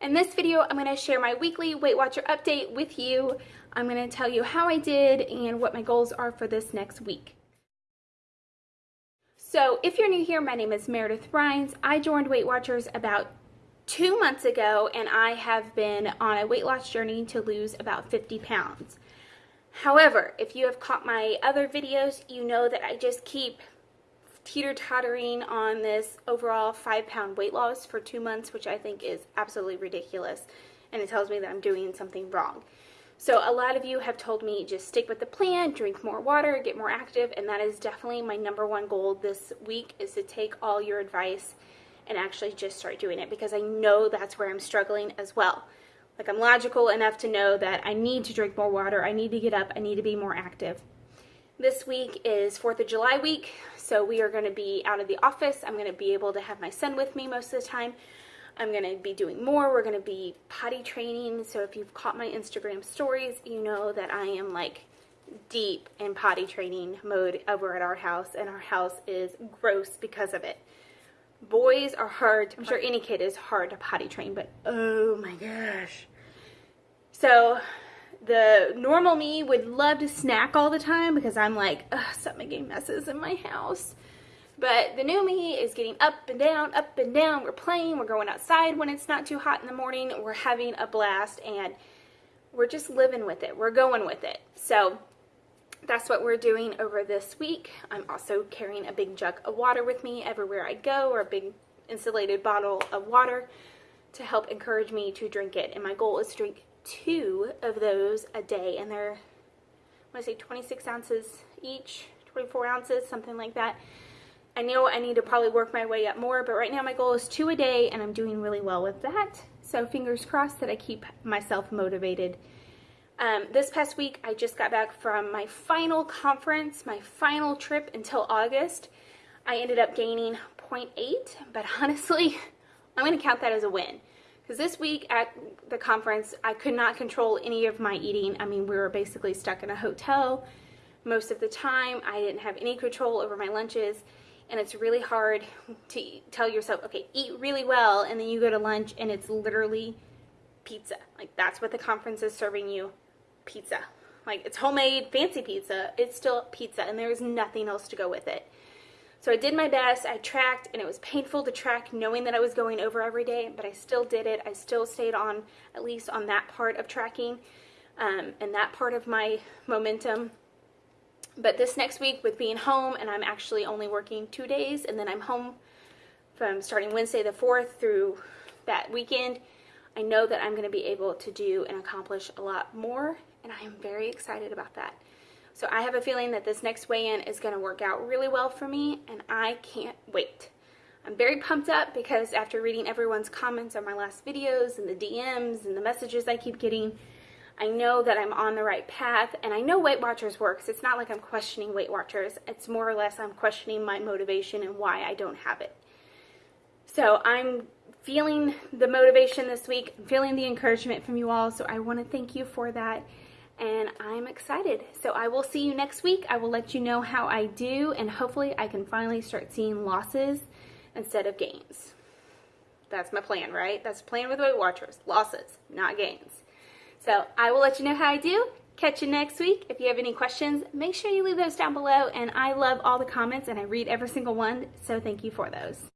In this video, I'm going to share my weekly Weight Watcher update with you. I'm going to tell you how I did and what my goals are for this next week. So if you're new here, my name is Meredith Rhines. I joined Weight Watchers about two months ago and I have been on a weight loss journey to lose about 50 pounds. However, if you have caught my other videos, you know that I just keep teeter-tottering on this overall five pound weight loss for two months, which I think is absolutely ridiculous. And it tells me that I'm doing something wrong. So a lot of you have told me just stick with the plan, drink more water, get more active, and that is definitely my number one goal this week is to take all your advice and actually just start doing it because I know that's where I'm struggling as well. Like I'm logical enough to know that I need to drink more water, I need to get up, I need to be more active. This week is 4th of July week, so we are going to be out of the office. I'm going to be able to have my son with me most of the time. I'm going to be doing more. We're going to be potty training. So if you've caught my Instagram stories, you know that I am like deep in potty training mode over at our house, and our house is gross because of it. Boys are hard. I'm sure any kid is hard to potty train, but oh my gosh. So the normal me would love to snack all the time because I'm like, ugh, making messes in my house. But the new me is getting up and down, up and down. We're playing, we're going outside when it's not too hot in the morning. We're having a blast and we're just living with it. We're going with it. So that's what we're doing over this week. I'm also carrying a big jug of water with me everywhere I go or a big insulated bottle of water to help encourage me to drink it. And my goal is to drink two of those a day and they're I want to say 26 ounces each 24 ounces something like that. I know I need to probably work my way up more but right now my goal is two a day and I'm doing really well with that. So fingers crossed that I keep myself motivated. Um, this past week I just got back from my final conference my final trip until August. I ended up gaining 0.8 but honestly I'm going to count that as a win because this week at the conference, I could not control any of my eating. I mean, we were basically stuck in a hotel most of the time. I didn't have any control over my lunches. And it's really hard to tell yourself, okay, eat really well. And then you go to lunch and it's literally pizza. Like that's what the conference is serving you, pizza. Like it's homemade, fancy pizza. It's still pizza and there's nothing else to go with it. So I did my best, I tracked, and it was painful to track knowing that I was going over every day, but I still did it. I still stayed on, at least on that part of tracking um, and that part of my momentum. But this next week with being home, and I'm actually only working two days, and then I'm home from starting Wednesday the 4th through that weekend, I know that I'm going to be able to do and accomplish a lot more, and I am very excited about that. So I have a feeling that this next weigh-in is going to work out really well for me and I can't wait. I'm very pumped up because after reading everyone's comments on my last videos and the DMs and the messages I keep getting, I know that I'm on the right path and I know Weight Watchers works. It's not like I'm questioning Weight Watchers. It's more or less I'm questioning my motivation and why I don't have it. So I'm feeling the motivation this week, I'm feeling the encouragement from you all. So I want to thank you for that and I'm excited. So I will see you next week. I will let you know how I do and hopefully I can finally start seeing losses instead of gains. That's my plan, right? That's the plan with Weight Watchers. Losses, not gains. So I will let you know how I do. Catch you next week. If you have any questions, make sure you leave those down below. And I love all the comments and I read every single one. So thank you for those.